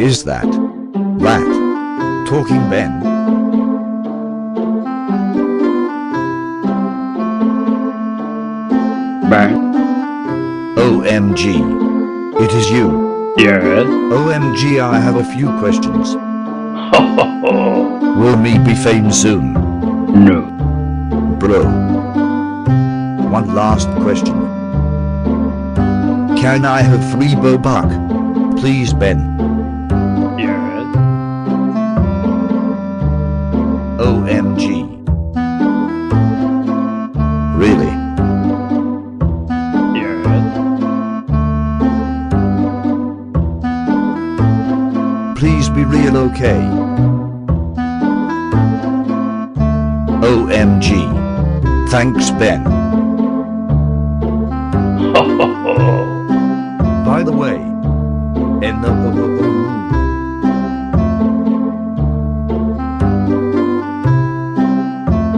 is that? Rat. Talking Ben. Bang. OMG. It is you. Yes. OMG I have a few questions. Ho ho ho. Will me be famous soon? No. Bro. One last question. Can I have three buck? Please Ben. OMG. Really? Yes. Please be real okay. OMG. Thanks Ben. By the way, in the